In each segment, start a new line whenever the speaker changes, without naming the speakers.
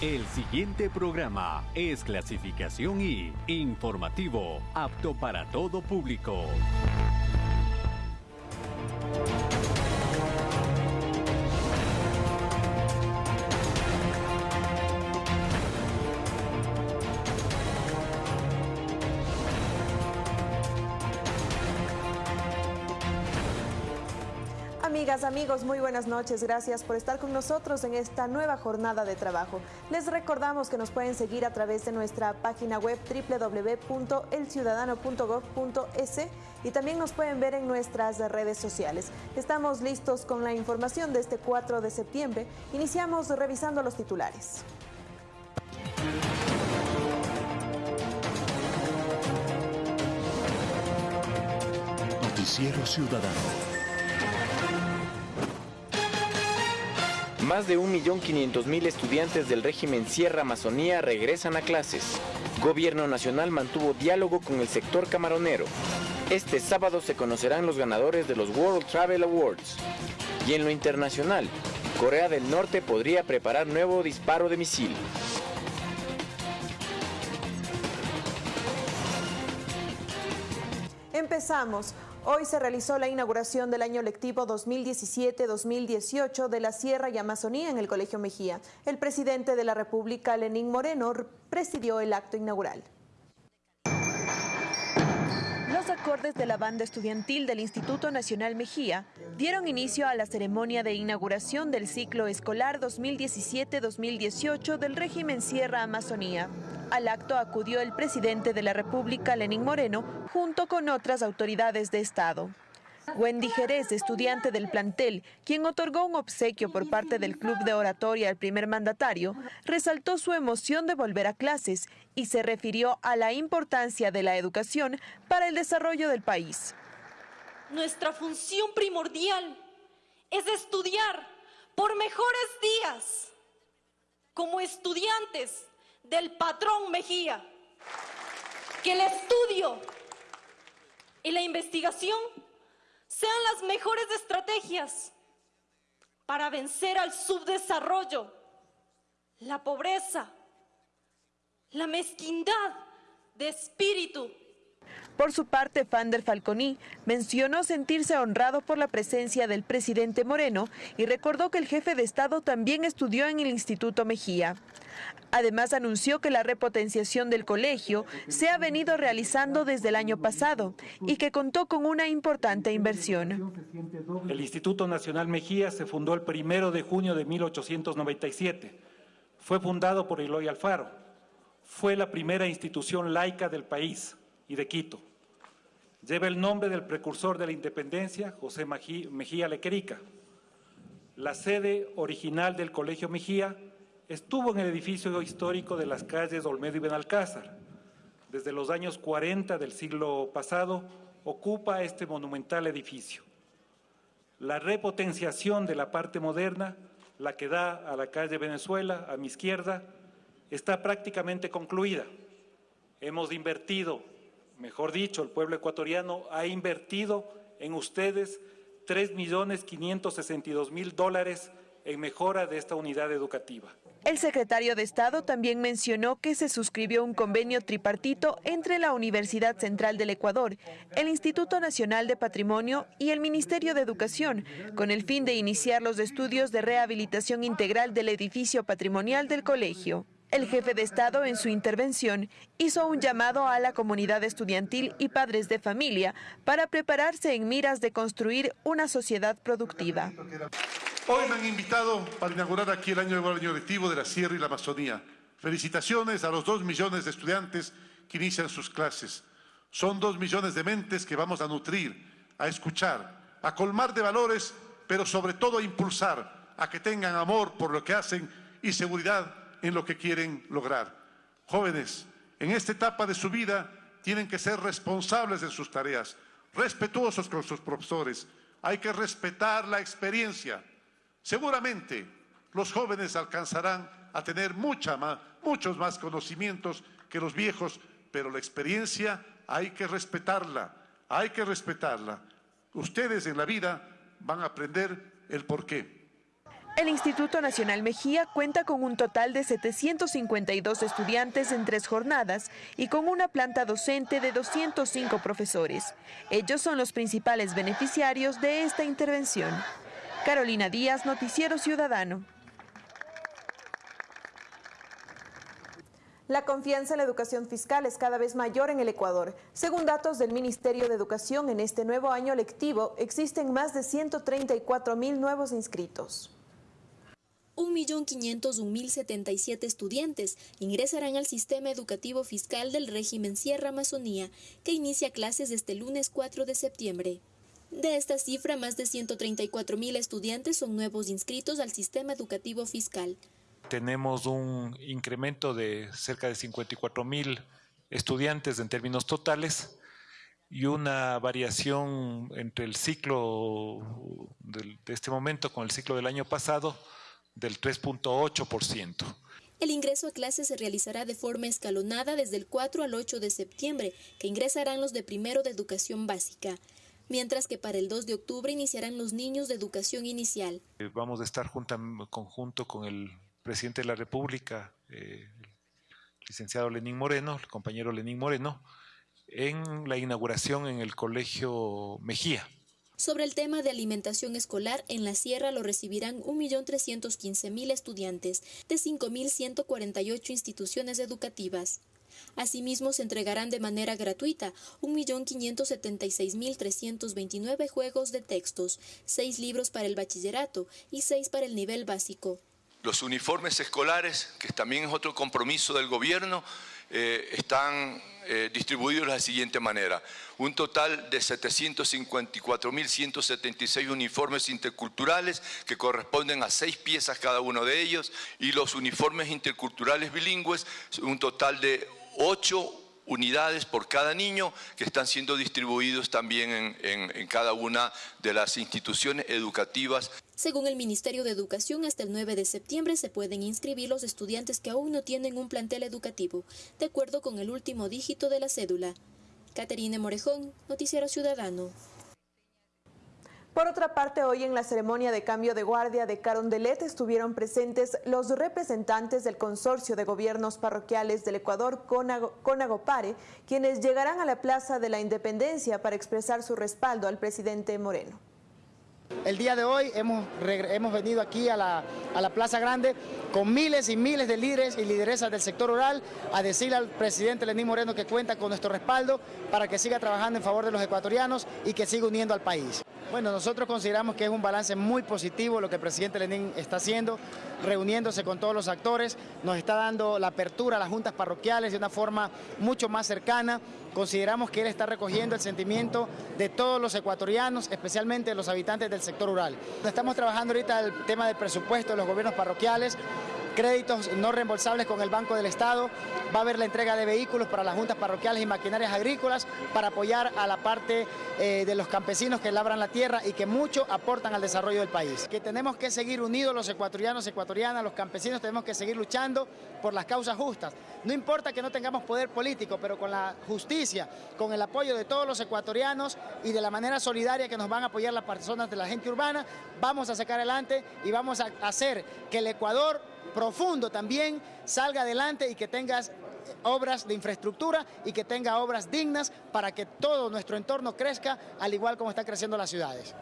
El siguiente programa es clasificación y informativo, apto para todo público.
Amigos, muy buenas noches. Gracias por estar con nosotros en esta nueva jornada de trabajo. Les recordamos que nos pueden seguir a través de nuestra página web www.elciudadano.gov.es y también nos pueden ver en nuestras redes sociales. Estamos listos con la información de este 4 de septiembre. Iniciamos revisando los titulares.
Noticiero Ciudadano.
Más de 1.500.000 estudiantes del régimen Sierra Amazonía regresan a clases. Gobierno Nacional mantuvo diálogo con el sector camaronero. Este sábado se conocerán los ganadores de los World Travel Awards. Y en lo internacional, Corea del Norte podría preparar nuevo disparo de misil.
Empezamos. Hoy se realizó la inauguración del año lectivo 2017-2018 de la Sierra y Amazonía en el Colegio Mejía. El presidente de la República, Lenín Moreno, presidió el acto inaugural. Los acordes de la banda estudiantil del Instituto Nacional Mejía dieron inicio a la ceremonia de inauguración del ciclo escolar 2017-2018 del régimen Sierra Amazonía. Al acto acudió el presidente de la República, Lenín Moreno, junto con otras autoridades de Estado. Wendy Jerez, estudiante del plantel, quien otorgó un obsequio por parte del Club de Oratoria al primer mandatario, resaltó su emoción de volver a clases y se refirió a la importancia de la educación para el desarrollo del país.
Nuestra función primordial es estudiar por mejores días. Como estudiantes del patrón Mejía, que el estudio y la investigación sean las mejores estrategias para vencer al subdesarrollo, la pobreza, la mezquindad de espíritu
por su parte, Fander Falconi mencionó sentirse honrado por la presencia del presidente Moreno y recordó que el jefe de Estado también estudió en el Instituto Mejía. Además, anunció que la repotenciación del colegio se ha venido realizando desde el año pasado y que contó con una importante inversión.
El Instituto Nacional Mejía se fundó el primero de junio de 1897. Fue fundado por Eloy Alfaro. Fue la primera institución laica del país y de Quito. Lleva el nombre del precursor de la independencia, José Mejía Lequerica. La sede original del Colegio Mejía estuvo en el edificio histórico de las calles Olmedo y Benalcázar. Desde los años 40 del siglo pasado ocupa este monumental edificio. La repotenciación de la parte moderna, la que da a la calle Venezuela, a mi izquierda, está prácticamente concluida. Hemos invertido mejor dicho, el pueblo ecuatoriano ha invertido en ustedes 3.562.000 dólares en mejora de esta unidad educativa.
El secretario de Estado también mencionó que se suscribió un convenio tripartito entre la Universidad Central del Ecuador, el Instituto Nacional de Patrimonio y el Ministerio de Educación, con el fin de iniciar los estudios de rehabilitación integral del edificio patrimonial del colegio. El jefe de Estado en su intervención hizo un llamado a la comunidad estudiantil y padres de familia para prepararse en miras de construir una sociedad productiva.
Hoy me han invitado para inaugurar aquí el año, año lectivo de la Sierra y la Amazonía. Felicitaciones a los dos millones de estudiantes que inician sus clases. Son dos millones de mentes que vamos a nutrir, a escuchar, a colmar de valores, pero sobre todo a impulsar, a que tengan amor por lo que hacen y seguridad en lo que quieren lograr. Jóvenes, en esta etapa de su vida tienen que ser responsables de sus tareas, respetuosos con sus profesores. Hay que respetar la experiencia. Seguramente los jóvenes alcanzarán a tener mucha más, muchos más conocimientos que los viejos, pero la experiencia hay que respetarla, hay que respetarla. Ustedes en la vida van a aprender el porqué.
El Instituto Nacional Mejía cuenta con un total de 752 estudiantes en tres jornadas y con una planta docente de 205 profesores. Ellos son los principales beneficiarios de esta intervención. Carolina Díaz, Noticiero Ciudadano. La confianza en la educación fiscal es cada vez mayor en el Ecuador. Según datos del Ministerio de Educación, en este nuevo año lectivo existen más de 134 mil nuevos inscritos.
1.501.077 estudiantes ingresarán al sistema educativo fiscal del régimen Sierra Amazonía, que inicia clases el lunes 4 de septiembre. De esta cifra, más de 134.000 estudiantes son nuevos inscritos al sistema educativo fiscal
tenemos un incremento de cerca de 54 mil estudiantes en términos totales y una variación entre el ciclo de este momento con el ciclo del año pasado del 3.8%.
El ingreso a clases se realizará de forma escalonada desde el 4 al 8 de septiembre, que ingresarán los de primero de educación básica, mientras que para el 2 de octubre iniciarán los niños de educación inicial.
Eh, vamos a estar junto, conjunto con el presidente de la República, eh, el licenciado Lenín Moreno, el compañero Lenín Moreno, en la inauguración en el Colegio Mejía.
Sobre el tema de alimentación escolar, en la sierra lo recibirán 1.315.000 estudiantes de 5.148 instituciones educativas. Asimismo, se entregarán de manera gratuita 1.576.329 juegos de textos, 6 libros para el bachillerato y 6 para el nivel básico.
Los uniformes escolares, que también es otro compromiso del gobierno, eh, están eh, distribuidos de la siguiente manera. Un total de 754.176 uniformes interculturales que corresponden a seis piezas cada uno de ellos y los uniformes interculturales bilingües, un total de ocho unidades por cada niño que están siendo distribuidos también en, cada una de las instituciones educativas.
Según el Ministerio de Educación, hasta el 9 de septiembre se pueden inscribir los estudiantes que aún no tienen un plantel educativo, de acuerdo con el último dígito de la cédula. Caterine Morejón, Noticiero Ciudadano.
Por otra parte, hoy en la ceremonia de cambio de guardia de Carondelet estuvieron presentes los representantes del Consorcio de Gobiernos Parroquiales del Ecuador, Conagopare, quienes llegarán a la Plaza de la Independencia para expresar su respaldo al presidente Moreno.
El día de hoy hemos, hemos venido aquí a la, a la, Plaza Grande con miles y miles de líderes y lideresas del sector rural a decirle al presidente Lenín Moreno que cuenta con nuestro respaldo para que siga trabajando en favor de los ecuatorianos y que siga uniendo al país. Bueno, nosotros consideramos que es un balance muy positivo lo que el presidente Lenín está haciendo, reuniéndose con todos los actores, nos está dando la apertura a las juntas parroquiales de una forma mucho más cercana. Consideramos que él está recogiendo el sentimiento de todos los ecuatorianos, especialmente los habitantes del sector rural. Estamos trabajando ahorita el tema del presupuesto de los gobiernos parroquiales, créditos no reembolsables con el Banco del Estado, va a haber la entrega de vehículos para las juntas parroquiales y maquinarias agrícolas para apoyar a la parte eh, de los campesinos que labran la tierra y que mucho aportan al desarrollo del país. Que tenemos que seguir unidos los ecuatorianos, ecuatorianas, los campesinos, tenemos que seguir luchando por las causas justas. No importa que no tengamos poder político, pero con la justicia, con el apoyo de todos los ecuatorianos y de la manera solidaria que nos van a apoyar las personas de la gente urbana, vamos a sacar adelante y vamos a hacer que el Ecuador profundo también salga adelante y que tengas obras de infraestructura y que tenga obras dignas para que todo nuestro entorno crezca al igual como están creciendo las ciudades.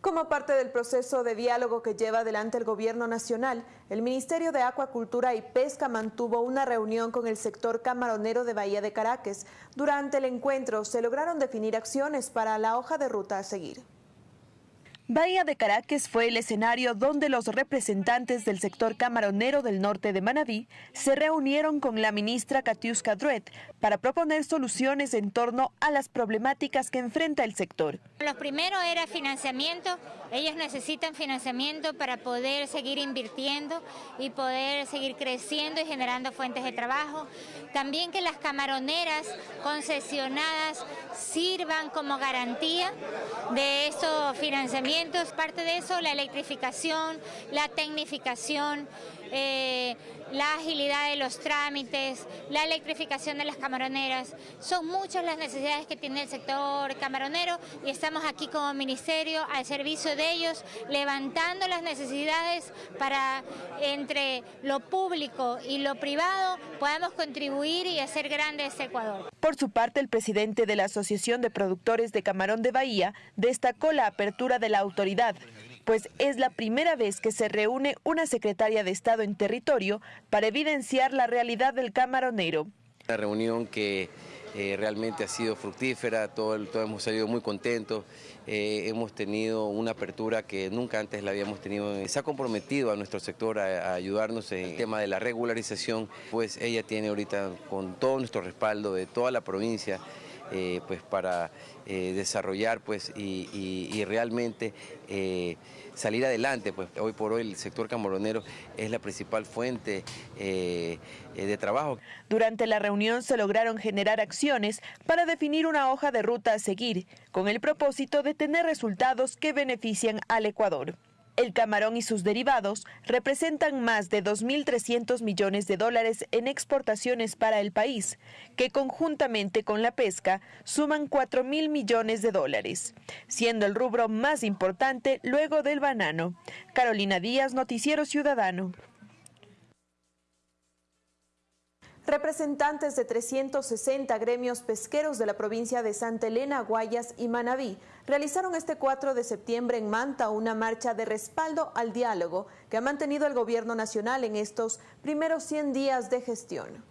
Como parte del proceso de diálogo que lleva adelante el Gobierno Nacional, el Ministerio de Acuacultura y Pesca mantuvo una reunión con el sector camaronero de Bahía de Caracas. Durante el encuentro se lograron definir acciones para la hoja de ruta a seguir. Bahía de Caracas fue el escenario donde los representantes del sector camaronero del norte de Manabí se reunieron con la ministra Katiuska Druet para proponer soluciones en torno a las problemáticas que enfrenta el sector.
Lo primero era financiamiento. Ellos necesitan financiamiento para poder seguir invirtiendo y poder seguir creciendo y generando fuentes de trabajo. También que las camaroneras concesionadas sirvan como garantía de esos financiamientos parte de eso la electrificación, la tecnificación, eh, la agilidad de los trámites, la electrificación de las camaroneras. Son muchas las necesidades que tiene el sector camaronero y estamos aquí como ministerio al servicio de ellos, levantando las necesidades para entre lo público y lo privado podamos contribuir y hacer grande este Ecuador.
Por su parte, el presidente de la Asociación de Productores de Camarón de Bahía destacó la apertura de la autoridad pues es la primera vez que se reúne una secretaria de Estado en territorio para evidenciar la realidad del camaronero.
Una reunión que eh, realmente ha sido fructífera, todos hemos salido muy contentos, eh, hemos tenido una apertura que nunca antes la habíamos tenido. Se ha comprometido a nuestro sector a, ayudarnos en el tema de la regularización, pues ella tiene ahorita con todo nuestro respaldo de toda la provincia, eh, pues para desarrollar pues, y realmente salir adelante. Pues hoy por hoy el sector camaronero es la principal fuente eh, eh, de trabajo.
Durante la reunión se lograron generar acciones para definir una hoja de ruta a seguir, con el propósito de tener resultados que benefician al Ecuador. El camarón y sus derivados representan más de 2.300 millones de dólares en exportaciones para el país, que conjuntamente con la pesca suman 4.000 millones de dólares, siendo el rubro más importante luego del banano. Carolina Díaz, Noticiero Ciudadano. Representantes de 360 gremios pesqueros de la provincia de Santa Elena, Guayas y Manabí realizaron este 4 de septiembre en Manta una marcha de respaldo al diálogo que ha mantenido el gobierno nacional en estos primeros 100 días de gestión.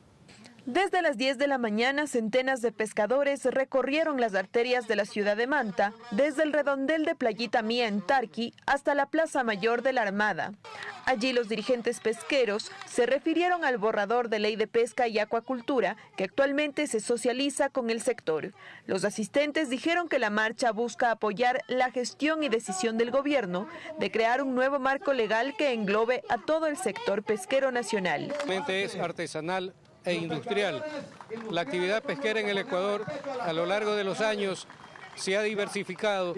Desde las 10 de la mañana, centenas de pescadores recorrieron las arterias de la ciudad de Manta, desde el redondel de Playita Mía en Tarqui hasta la Plaza Mayor de la Armada. Allí los dirigentes pesqueros se refirieron al borrador de ley de pesca y acuacultura que actualmente se socializa con el sector. Los asistentes dijeron que la marcha busca apoyar la gestión y decisión del gobierno de crear un nuevo marco legal que englobe a todo el sector pesquero nacional.
Es artesanal e industrial. La actividad pesquera en el Ecuador a lo largo de los años se ha diversificado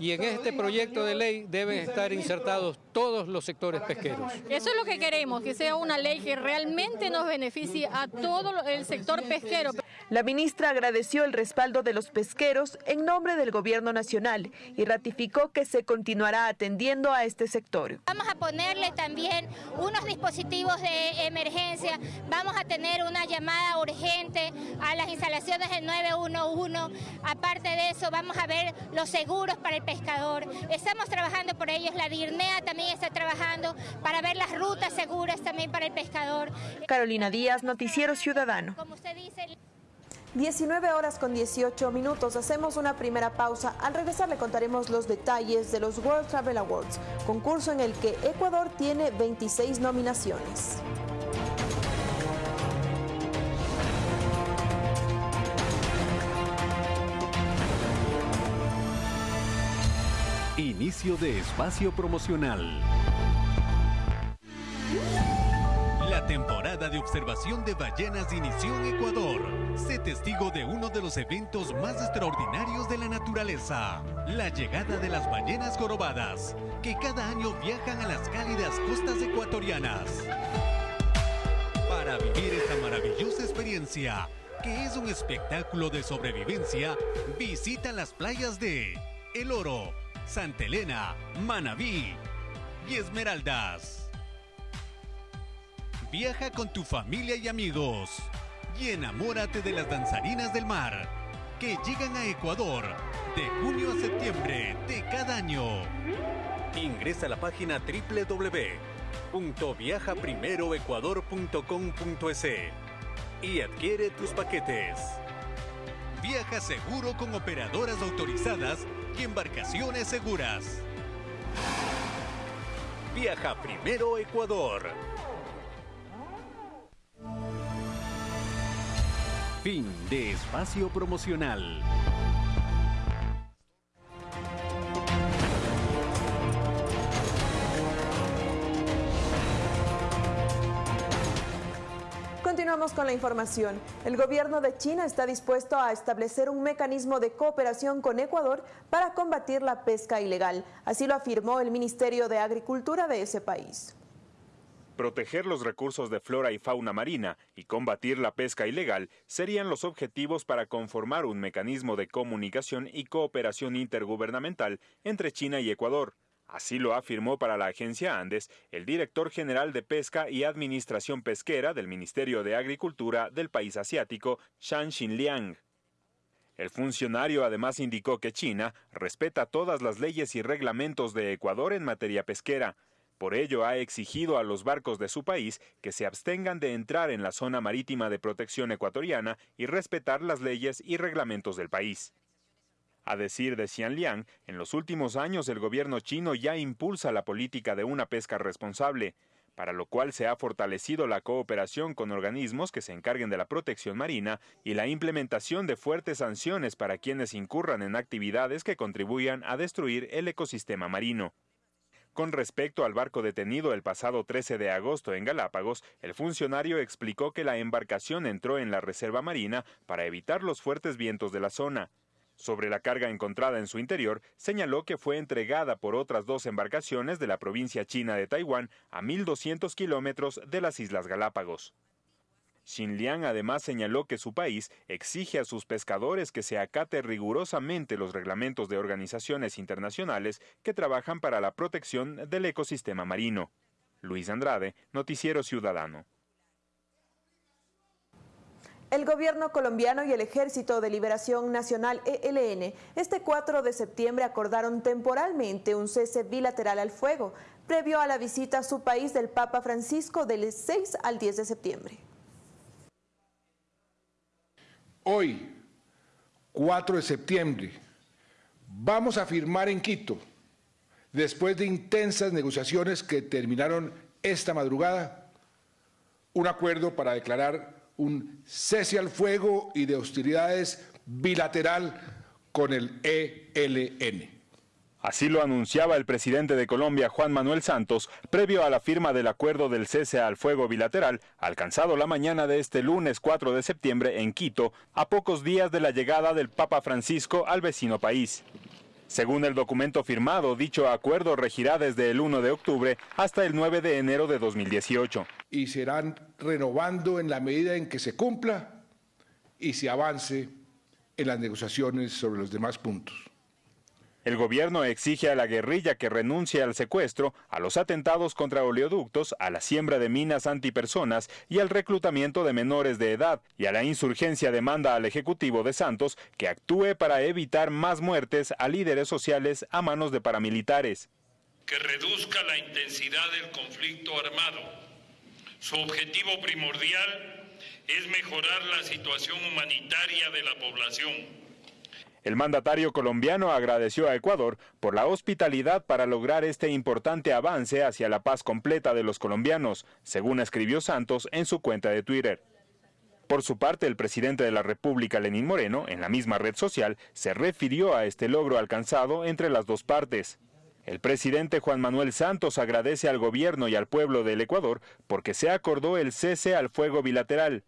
y en este proyecto de ley deben estar insertados todos los sectores pesqueros.
Eso es lo que queremos, que sea una ley que realmente nos beneficie a todo el sector pesquero.
La ministra agradeció el respaldo de los pesqueros en nombre del gobierno nacional y ratificó que se continuará atendiendo a este sector.
Vamos a ponerle también unos dispositivos de emergencia, vamos a tener una llamada urgente a las instalaciones del 911, aparte de eso vamos a ver los seguros para el pescador, estamos trabajando por ellos, la DIRNEA también está trabajando para ver las rutas seguras también para el pescador.
Carolina Díaz, Noticiero Ciudadano. 19 horas con 18 minutos. Hacemos una primera pausa. Al regresar le contaremos los detalles de los World Travel Awards, concurso en el que Ecuador tiene 26 nominaciones.
Inicio de espacio promocional. De observación de ballenas inició en Ecuador. Sé testigo de uno de los eventos más extraordinarios de la naturaleza, la llegada de las ballenas jorobadas, que cada año viajan a las cálidas costas ecuatorianas. Para vivir esta maravillosa experiencia, que es un espectáculo de sobrevivencia, visita las playas de El Oro, Santa Elena, Manabí y Esmeraldas. Viaja con tu familia y amigos y enamórate de las danzarinas del mar que llegan a Ecuador de junio a septiembre de cada año. Ingresa a la página www.viajaprimeroecuador.com.es y adquiere tus paquetes. Viaja seguro con operadoras autorizadas y embarcaciones seguras. Viaja primero Ecuador. Fin de espacio promocional.
Continuamos con la información. El gobierno de China está dispuesto a establecer un mecanismo de cooperación con Ecuador para combatir la pesca ilegal. Así lo afirmó el Ministerio de Agricultura de ese país.
Proteger los recursos de flora y fauna marina y combatir la pesca ilegal serían los objetivos para conformar un mecanismo de comunicación y cooperación intergubernamental entre China y Ecuador. Así lo afirmó para la agencia Andes el director general de Pesca y Administración Pesquera del Ministerio de Agricultura del país asiático, Shan Xinliang. El funcionario además indicó que China respeta todas las leyes y reglamentos de Ecuador en materia pesquera. Por ello ha exigido a los barcos de su país que se abstengan de entrar en la zona marítima de protección ecuatoriana y respetar las leyes y reglamentos del país. A decir de Xianliang, en los últimos años el gobierno chino ya impulsa la política de una pesca responsable, para lo cual se ha fortalecido la cooperación con organismos que se encarguen de la protección marina y la implementación de fuertes sanciones para quienes incurran en actividades que contribuyan a destruir el ecosistema marino. Con respecto al barco detenido el pasado 13 de agosto en Galápagos, el funcionario explicó que la embarcación entró en la reserva marina para evitar los fuertes vientos de la zona. Sobre la carga encontrada en su interior, señaló que fue entregada por otras dos embarcaciones de la provincia china de Taiwán a 1.200 kilómetros de las Islas Galápagos. Xinliang además señaló que su país exige a sus pescadores que se acate rigurosamente los reglamentos de organizaciones internacionales que trabajan para la protección del ecosistema marino. Luis Andrade, Noticiero Ciudadano.
El gobierno colombiano y el Ejército de Liberación Nacional ELN este 4 de septiembre acordaron temporalmente un cese bilateral al fuego, previo a la visita a su país del Papa Francisco del 6 al 10 de septiembre.
Hoy, 4 de septiembre, vamos a firmar en Quito, después de intensas negociaciones que terminaron esta madrugada, un acuerdo para declarar un cese al fuego y de hostilidades bilateral con el ELN.
Así lo anunciaba el presidente de Colombia, Juan Manuel Santos, previo a la firma del acuerdo del cese al fuego bilateral, alcanzado la mañana de este lunes 4 de septiembre en Quito, a pocos días de la llegada del Papa Francisco al vecino país. Según el documento firmado, dicho acuerdo regirá desde el 1 de octubre hasta el 9 de enero de 2018.
Y serán renovando en la medida en que se cumpla y se avance en las negociaciones sobre los demás puntos.
El gobierno exige a la guerrilla que renuncie al secuestro, a los atentados contra oleoductos, a la siembra de minas antipersonas y al reclutamiento de menores de edad, y a la insurgencia demanda al Ejecutivo de Santos que actúe para evitar más muertes a líderes sociales a manos de paramilitares.
Que reduzca la intensidad del conflicto armado. Su objetivo primordial es mejorar la situación humanitaria de la población
el mandatario colombiano agradeció a Ecuador por la hospitalidad para lograr este importante avance hacia la paz completa de los colombianos, según escribió Santos en su cuenta de Twitter. Por su parte, el presidente de la República, Lenín Moreno, en la misma red social, se refirió a este logro alcanzado entre las dos partes. El presidente Juan Manuel Santos agradece al gobierno y al pueblo del Ecuador porque se acordó el cese al fuego bilateral.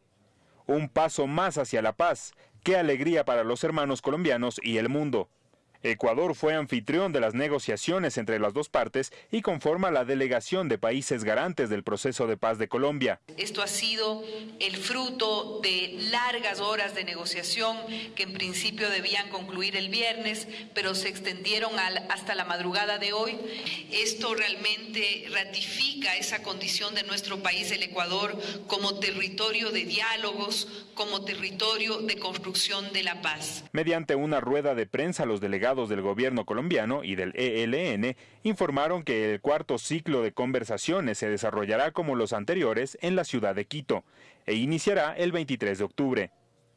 Un paso más hacia la paz, Qué alegría para los hermanos colombianos y el mundo. Ecuador fue anfitrión de las negociaciones entre las dos partes y conforma la delegación de países garantes del proceso de paz de Colombia.
Esto ha sido el fruto de largas horas de negociación que en principio debían concluir el viernes, pero se extendieron hasta la madrugada de hoy. Esto realmente ratifica esa condición de nuestro país, el Ecuador, como territorio de diálogos, como territorio de construcción de la paz.
Mediante una rueda de prensa, los delegados del gobierno colombiano y del ELN informaron que el cuarto ciclo de conversaciones se desarrollará como los anteriores en la ciudad de Quito e iniciará el 23 de octubre.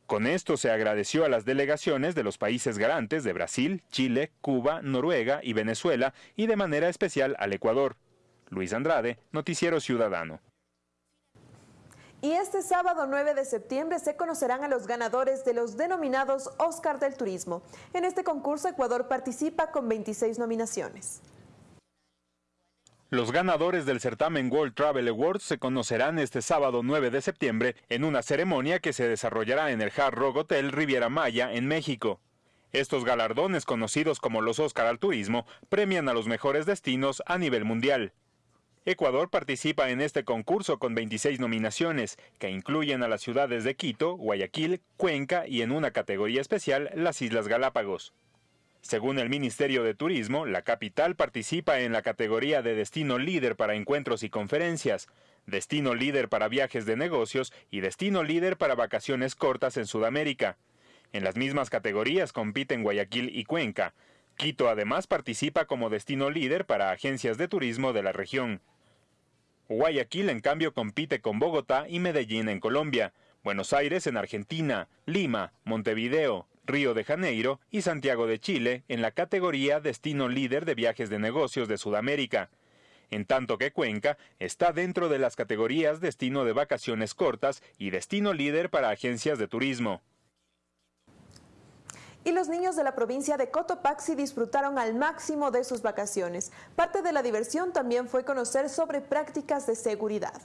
Con esto se agradeció a las delegaciones de los países garantes de Brasil, Chile, Cuba, Noruega y Venezuela y de manera especial al Ecuador. Luis Andrade, Noticiero Ciudadano.
Y este sábado 9 de septiembre se conocerán a los ganadores de los denominados Oscar del Turismo. En este concurso Ecuador participa con 26 nominaciones.
Los ganadores del certamen World Travel Awards se conocerán este sábado 9 de septiembre en una ceremonia que se desarrollará en el Hard Rock Hotel Riviera Maya en México. Estos galardones, conocidos como los Oscar al Turismo, premian a los mejores destinos a nivel mundial. Ecuador participa en este concurso con 26 nominaciones, que incluyen a las ciudades de Quito, Guayaquil, Cuenca y en una categoría especial las Islas Galápagos. Según el Ministerio de Turismo, la capital participa en la categoría de destino líder para encuentros y conferencias, destino líder para viajes de negocios y destino líder para vacaciones cortas en Sudamérica. En las mismas categorías compiten Guayaquil y Cuenca. Quito además participa como destino líder para agencias de turismo de la región. Guayaquil en cambio compite con Bogotá y Medellín en Colombia, Buenos Aires en Argentina, Lima, Montevideo, Río de Janeiro y Santiago de Chile en la categoría Destino Líder de Viajes de Negocios de Sudamérica, en tanto que Cuenca está dentro de las categorías Destino de Vacaciones Cortas y Destino Líder para Agencias de Turismo.
Y los niños de la provincia de Cotopaxi disfrutaron al máximo de sus vacaciones. Parte de la diversión también fue conocer sobre prácticas de seguridad.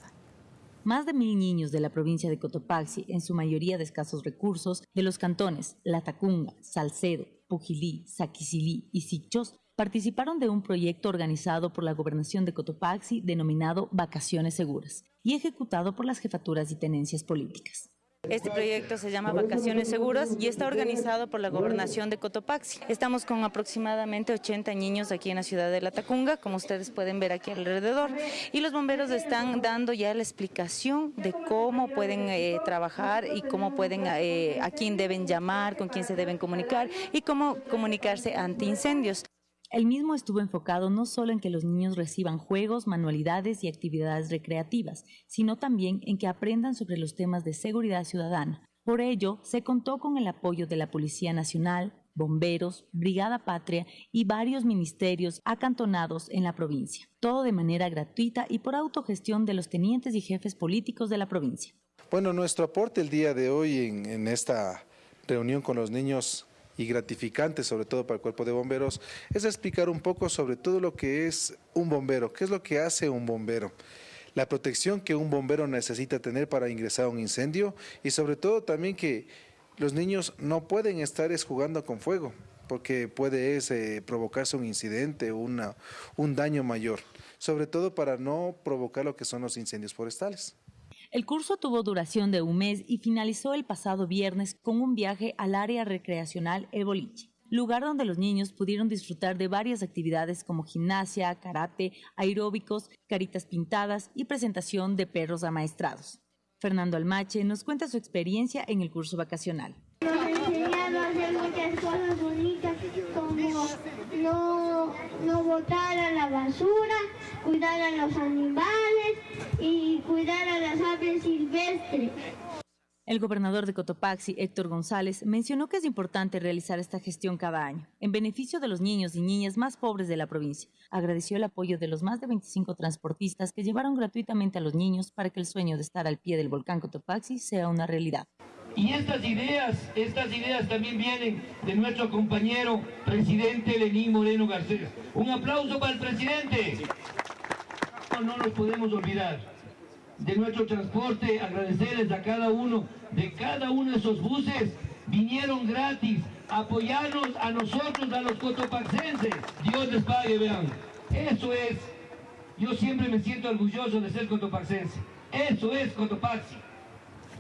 Más de mil niños de la provincia de Cotopaxi, en su mayoría de escasos recursos, de los cantones Latacunga, Salcedo, Pujilí, Saquicilí y Sichos, participaron de un proyecto organizado por la Gobernación de Cotopaxi denominado Vacaciones Seguras y ejecutado por las jefaturas y tenencias políticas.
Este proyecto se llama Vacaciones Seguras y está organizado por la Gobernación de Cotopaxi. Estamos con aproximadamente 80 niños aquí en la ciudad de La Tacunga, como ustedes pueden ver aquí alrededor. Y los bomberos están dando ya la explicación de cómo pueden eh, trabajar y cómo pueden, eh, a quién deben llamar, con quién se deben comunicar y cómo comunicarse ante incendios.
El mismo estuvo enfocado no solo en que los niños reciban juegos, manualidades y actividades recreativas, sino también en que aprendan sobre los temas de seguridad ciudadana. Por ello, se contó con el apoyo de la Policía Nacional, bomberos, Brigada Patria y varios ministerios acantonados en la provincia, todo de manera gratuita y por autogestión de los tenientes y jefes políticos de la provincia.
Bueno, nuestro aporte el día de hoy en, esta reunión con los niños y gratificante, sobre todo para el cuerpo de bomberos, es explicar un poco sobre todo lo que es un bombero, qué es lo que hace un bombero la protección que un bombero necesita tener para ingresar a un incendio y sobre todo también que los niños no pueden estar jugando con fuego porque puede eh, provocarse un incidente, una, un daño mayor, sobre todo para no provocar lo que son los incendios forestales.
El curso tuvo duración de un mes y finalizó el pasado viernes con un viaje al área recreacional El Boliche, lugar donde los niños pudieron disfrutar de varias actividades como gimnasia, karate, aeróbicos, caritas pintadas y presentación de perros amaestrados. Fernando Almache nos cuenta su experiencia en el curso vacacional.
No, no botar a la basura, cuidar a los animales y cuidar a las aves silvestres.
El gobernador de Cotopaxi, Héctor González, mencionó que es importante realizar esta gestión cada año, en beneficio de los niños y niñas más pobres de la provincia. Agradeció el apoyo de los más de 25 transportistas que llevaron gratuitamente a los niños para que el sueño de estar al pie del volcán Cotopaxi sea una realidad.
Y estas ideas, estas ideas también vienen de nuestro compañero presidente Lenín Moreno García. Un aplauso para el presidente. No nos podemos olvidar de nuestro transporte, agradecerles a cada uno de cada uno de esos buses. Vinieron gratis apoyarnos a nosotros, a los cotopaxenses. Dios les pague, vean. Eso es. Yo siempre me siento orgulloso de ser cotopaxense. Eso es Cotopaxi.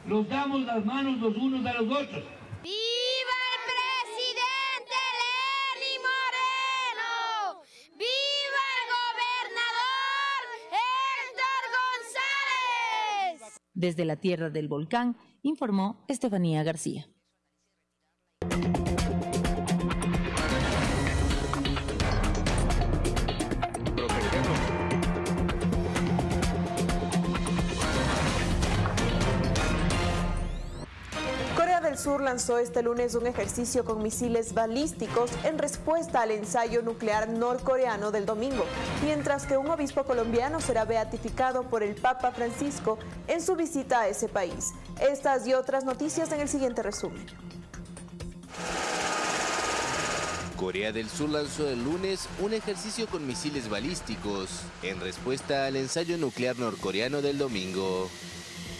Los damos las manos los unos a los otros.
¡Viva el presidente Lenín Moreno! ¡Viva el gobernador Héctor González!
Desde la tierra del volcán, informó Estefanía García.
Sur lanzó este lunes un ejercicio con misiles balísticos en respuesta al ensayo nuclear norcoreano del domingo, mientras que un obispo colombiano será beatificado por el Papa Francisco en su visita a ese país. Estas y otras noticias en el siguiente resumen.
Corea del Sur lanzó el lunes un ejercicio con misiles balísticos en respuesta al ensayo nuclear norcoreano del domingo.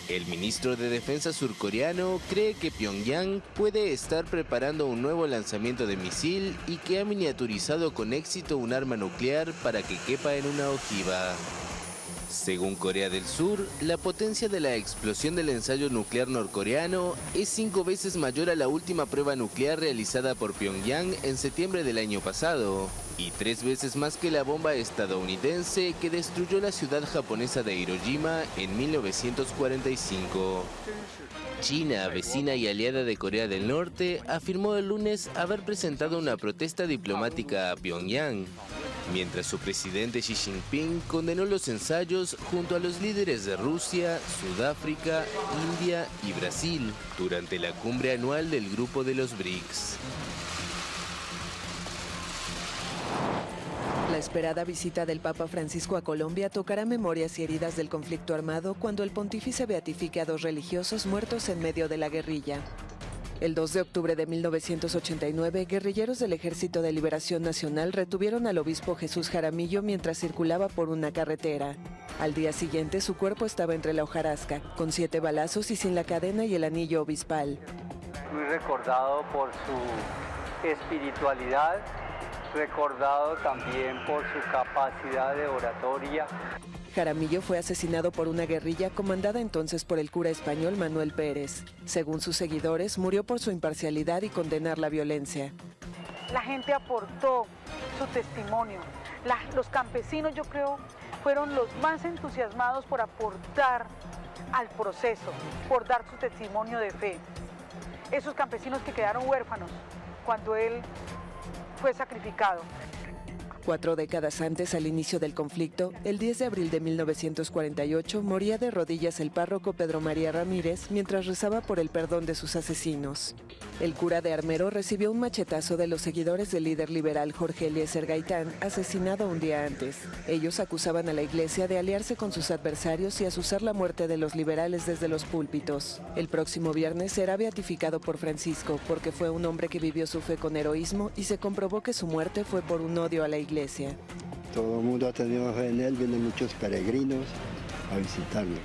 El ministro de Defensa surcoreano cree que Pyongyang puede estar preparando un nuevo lanzamiento de misil y que ha miniaturizado con éxito un arma nuclear para que quepa en una ojiva. Según Corea del Sur, la potencia de la explosión del ensayo nuclear norcoreano es cinco veces mayor a la última prueba nuclear realizada por Pyongyang en septiembre del año pasado, y tres veces más que la bomba estadounidense que destruyó la ciudad japonesa de Hiroshima en 1945. China, vecina y aliada de Corea del Norte, afirmó el lunes haber presentado una protesta diplomática a Pyongyang, mientras su presidente Xi Jinping condenó los ensayos junto a los líderes de Rusia, Sudáfrica, India y Brasil durante la cumbre anual del grupo de los BRICS.
La esperada visita del Papa Francisco a Colombia tocará memorias y heridas del conflicto armado cuando el pontífice beatifique a dos religiosos muertos en medio de la guerrilla. El 2 de octubre de 1989, guerrilleros del Ejército de Liberación Nacional retuvieron al obispo Jesús Jaramillo mientras circulaba por una carretera. Al día siguiente, su cuerpo estaba entre la hojarasca, con siete balazos y sin la cadena y el anillo obispal.
Muy recordado por su espiritualidad, recordado también por su capacidad de oratoria.
Jaramillo fue asesinado por una guerrilla comandada entonces por el cura español Manuel Pérez. Según sus seguidores, murió por su imparcialidad y condenar la violencia.
La gente aportó su testimonio. La- los campesinos, yo creo, fueron los más entusiasmados por aportar al proceso, por dar su testimonio de fe. Esos campesinos que quedaron huérfanos cuando él fue sacrificado.
Cuatro décadas antes, al inicio del conflicto, el 10 de abril de 1948, moría de rodillas el párroco Pedro María Ramírez mientras rezaba por el perdón de sus asesinos. El cura de Armero recibió un machetazo de los seguidores del líder liberal Jorge Eliezer Gaitán, asesinado un día antes. Ellos acusaban a la iglesia de aliarse con sus adversarios y asusar la muerte de los liberales desde los púlpitos. El próximo viernes será beatificado por Francisco porque fue un hombre que vivió su fe con heroísmo y se comprobó que su muerte fue por un odio a la iglesia.
Todo el mundo ha tenido fe en él, vienen muchos peregrinos a visitarlo.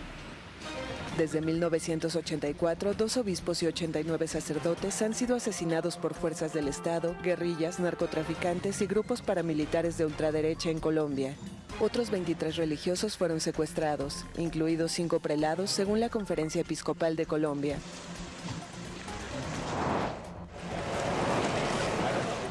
Desde 1984, dos obispos y 89 sacerdotes han sido asesinados por fuerzas del Estado, guerrillas, narcotraficantes y grupos paramilitares de ultraderecha en Colombia. Otros 23 religiosos fueron secuestrados, incluidos cinco prelados según la Conferencia Episcopal de Colombia.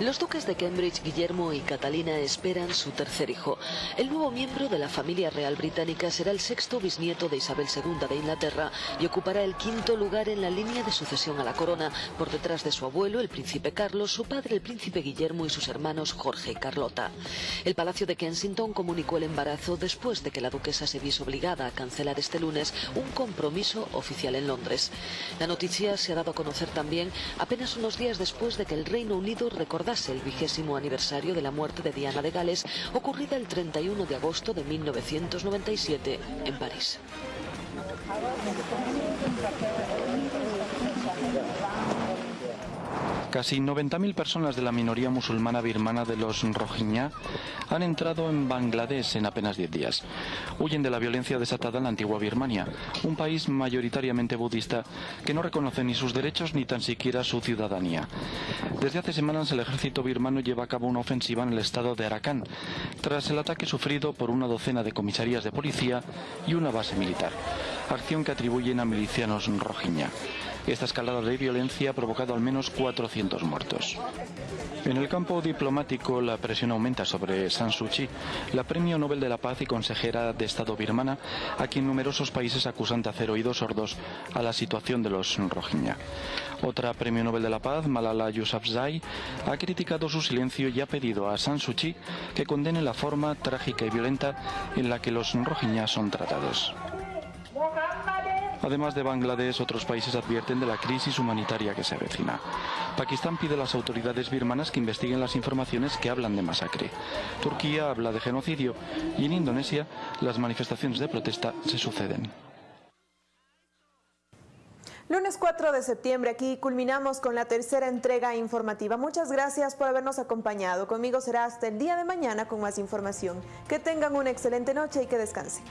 Los duques de Cambridge, Guillermo y Catalina, esperan su tercer hijo. El nuevo miembro de la familia real británica será el sexto bisnieto de Isabel II de Inglaterra y ocupará el quinto lugar en la línea de sucesión a la corona, por detrás de su abuelo, el príncipe Carlos, su padre, el príncipe Guillermo y sus hermanos Jorge y Carlota. El Palacio de Kensington comunicó el embarazo después de que la duquesa se viese obligada a cancelar este lunes un compromiso oficial en Londres. La noticia se ha dado a conocer también apenas unos días después de que el Reino Unido el vigésimo aniversario de la muerte de Diana de Gales, ocurrida el 31 de agosto de 1997 en París.
Casi 90.000 personas de la minoría musulmana birmana de los Rohingya han entrado en Bangladesh en apenas 10 días. Huyen de la violencia desatada en la antigua Birmania, un país mayoritariamente budista que no reconoce ni sus derechos ni tan siquiera su ciudadanía. Desde hace semanas el ejército birmano lleva a cabo una ofensiva en el estado de Arakan, tras el ataque sufrido por una docena de comisarías de policía y una base militar, acción que atribuyen a milicianos Rohingya. Esta escalada de violencia ha provocado al menos 400 muertos. En el campo diplomático, la presión aumenta sobre San Suu Kyi, la premio Nobel de la Paz y consejera de Estado birmana, a quien numerosos países acusan de hacer oídos sordos a la situación de los Rohingya. Otra premio Nobel de la Paz, Malala Yousafzai, ha criticado su silencio y ha pedido a San Suu Kyi que condene la forma trágica y violenta en la que los Rohingya son tratados. Además de Bangladesh, otros países advierten de la crisis humanitaria que se avecina. Pakistán pide a las autoridades birmanas que investiguen las informaciones que hablan de masacre. Turquía habla de genocidio y en Indonesia las manifestaciones de protesta se suceden.
Lunes 4 de septiembre, aquí culminamos con la tercera entrega informativa. Muchas gracias por habernos acompañado. Conmigo será hasta el día de mañana con más información. Que tengan una excelente noche y que descansen.